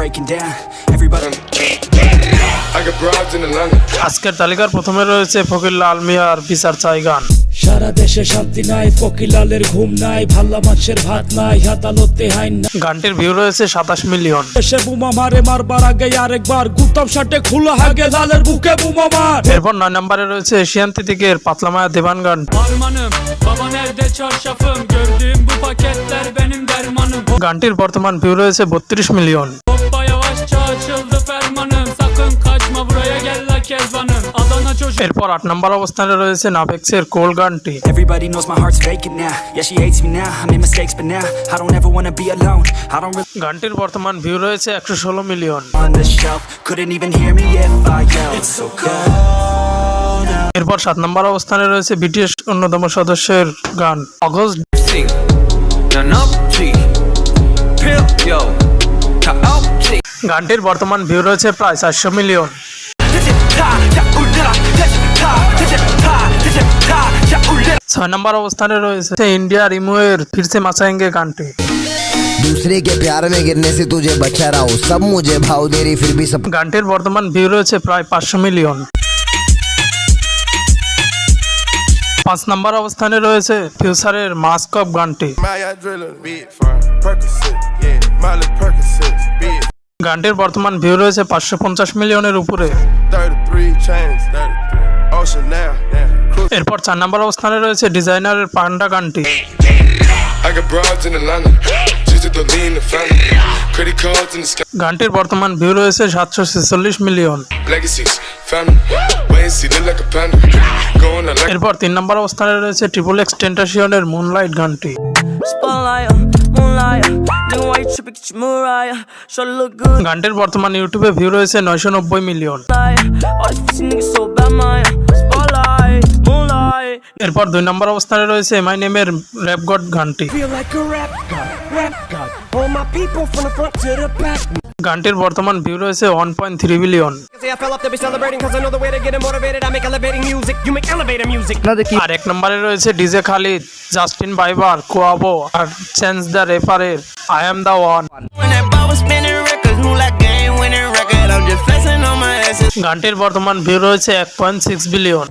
breaking down. Everybody. আজকের তালিকার প্রথমে রয়েছে ফকির লাল মিয়ার বিচার চাই গান। সারা দেশে শান্তি নাই ফকিলালের ঘুম নাই ভাল্লা মাছের ভাত নাই আদালতে হাইন নাই। গানটির ভিউ রয়েছে সাতাশ মিলিয়ন দেশে বুমা মারে মারবার আগে আরেকবার গুতাম শার্টে খোলা হাগে লালের বুকে বুমা মার। এরপর নয় নম্বরে রয়েছে এশিয়ান তিতিকের পাতলামায়া দেবান গান। Harmanım baba nerede çarşafım Gördüğüm bu paketler benim dermanım গানটির বর্তমান ভিউ রয়েছে বত্রিশ million Hoppa fermanım Sakın kaçma buraya gel la kezbanım Adana çocuk এরপর আট নম্বর অবস্থানে রয়েছে নাভেক্সের কোল গানটি Everybody knows my heart's vacant now. Yeah, she hates me now. I made mistakes, but now I don't ever wanna be alone. I don't really গানটির বর্তমান view রয়েছে একশো ষোলো million on the shelf. Couldn't even hear me if I yelled. It's so cold. এরপর সাত নম্বর অবস্থানে রয়েছে BTS অন্যতম সদস্যের গান অগস্ট Yo, গানটির বর্তমান ভিউ রয়েছে প্রায় 400 মিলিয়ন। ছয় নম্বর অবস্থানে রয়েছে ইন্ডিয়া রিমুয়ের ফির সে মাসায়েঙ্গে গানটি। दूसरे के प्यार में गिरने से तुझे बचा रहा हूँ। सब मुझे भाव दे रही फिर भी सब गांठेर वर्तमान ब्यूरो से प्राय पाँच मिलियन पाँच नंबर अवस्थान में रहे से फ्यूचर एर मास्क अप गांठे গানটির বর্তমান ভিউ রয়েছে পাঁচশো পঞ্চাশ মিলিয়নের উপরে। এরপর চার নম্বর অবস্থানে রয়েছে ডিজাইনারের পান্ডা গানটি। গানটির বর্তমান ভিউ রয়েছে সাতশো ছেচল্লিশ মিলিয়ন। এরপর তিন নম্বর অবস্থানে রয়েছে ট্রিপল এক্স টেন্টাসিয়নের মুনলাইট গানটি। গানটির বর্তমান ইউটিউবে ভিউ রয়েছে নয়শো নব্বই মিলিয়ন এরপর দুই নম্বর অবস্থানে রয়েছে মাই নেমের র্যাপ গড গানটি। গানটির বর্তমান ভিউ রয়েছে ওয়ান পয়েন্ট থ্রি বিলিয়ন আর এক নম্বরে রয়েছে DJ Khaled Justin Bieber Quavo R Chance the রেফারের I am the one গানটির বর্তমান ভিউ রয়েছে এক পয়েন্ট সিক্স বিলিয়ন